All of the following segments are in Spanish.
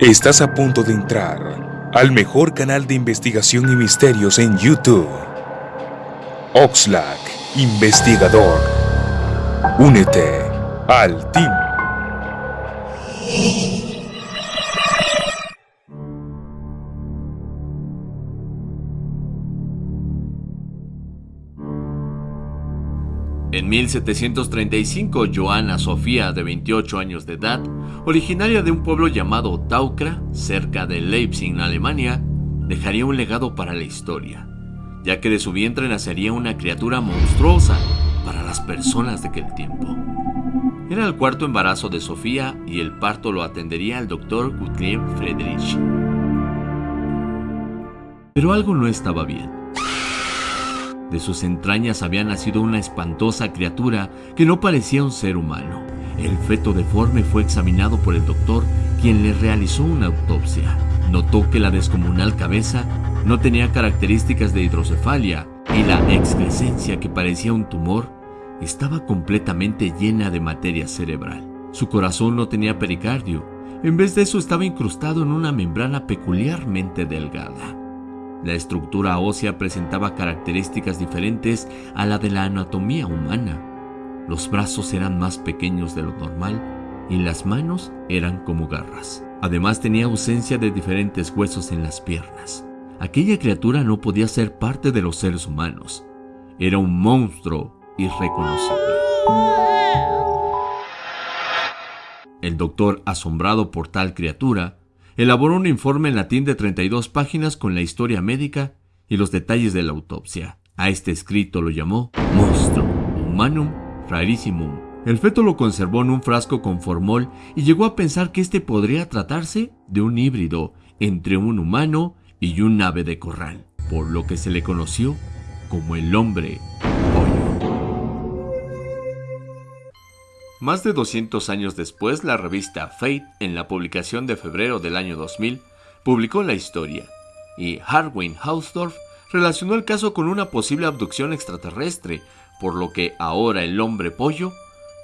Estás a punto de entrar al mejor canal de investigación y misterios en YouTube. Oxlack, investigador. Únete al team. En 1735, Joana Sofía, de 28 años de edad, originaria de un pueblo llamado Taukra, cerca de Leipzig, Alemania, dejaría un legado para la historia, ya que de su vientre nacería una criatura monstruosa para las personas de aquel tiempo. Era el cuarto embarazo de Sofía y el parto lo atendería el doctor Gottlieb Friedrich. Pero algo no estaba bien. De sus entrañas había nacido una espantosa criatura que no parecía un ser humano. El feto deforme fue examinado por el doctor, quien le realizó una autopsia. Notó que la descomunal cabeza no tenía características de hidrocefalia y la excrescencia que parecía un tumor estaba completamente llena de materia cerebral. Su corazón no tenía pericardio, en vez de eso estaba incrustado en una membrana peculiarmente delgada. La estructura ósea presentaba características diferentes a la de la anatomía humana. Los brazos eran más pequeños de lo normal y las manos eran como garras. Además tenía ausencia de diferentes huesos en las piernas. Aquella criatura no podía ser parte de los seres humanos. Era un monstruo irreconocible. El doctor, asombrado por tal criatura, elaboró un informe en latín de 32 páginas con la historia médica y los detalles de la autopsia. A este escrito lo llamó Monstrum Humanum Rarissimum. El feto lo conservó en un frasco con formol y llegó a pensar que este podría tratarse de un híbrido entre un humano y un ave de corral, por lo que se le conoció como el hombre Más de 200 años después, la revista Fate, en la publicación de febrero del año 2000, publicó la historia, y Harwin Hausdorff relacionó el caso con una posible abducción extraterrestre, por lo que ahora el hombre pollo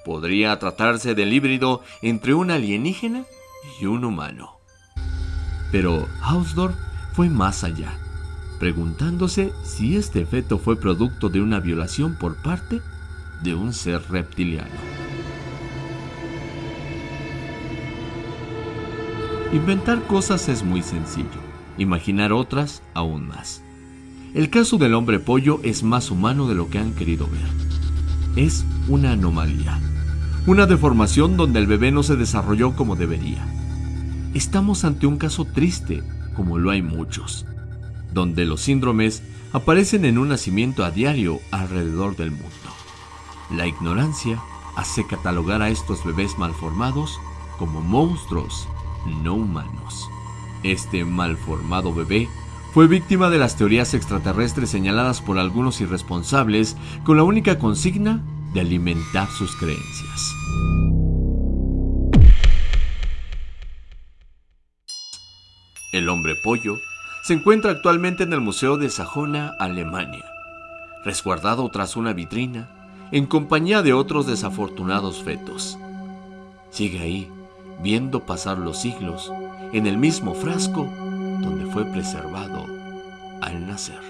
podría tratarse del híbrido entre un alienígena y un humano. Pero Hausdorff fue más allá, preguntándose si este feto fue producto de una violación por parte de un ser reptiliano. Inventar cosas es muy sencillo, imaginar otras aún más. El caso del hombre pollo es más humano de lo que han querido ver. Es una anomalía, una deformación donde el bebé no se desarrolló como debería. Estamos ante un caso triste, como lo hay muchos, donde los síndromes aparecen en un nacimiento a diario alrededor del mundo. La ignorancia hace catalogar a estos bebés malformados como monstruos no humanos. Este malformado bebé fue víctima de las teorías extraterrestres señaladas por algunos irresponsables con la única consigna de alimentar sus creencias. El hombre pollo se encuentra actualmente en el Museo de Sajona, Alemania, resguardado tras una vitrina en compañía de otros desafortunados fetos. Sigue ahí viendo pasar los siglos en el mismo frasco donde fue preservado al nacer.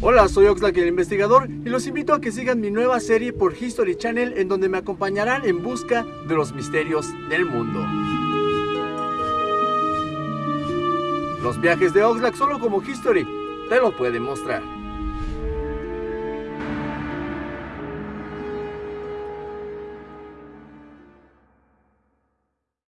Hola, soy Oxlack el investigador y los invito a que sigan mi nueva serie por History Channel en donde me acompañarán en busca de los misterios del mundo. Los viajes de Oxlack solo como History te lo pueden mostrar.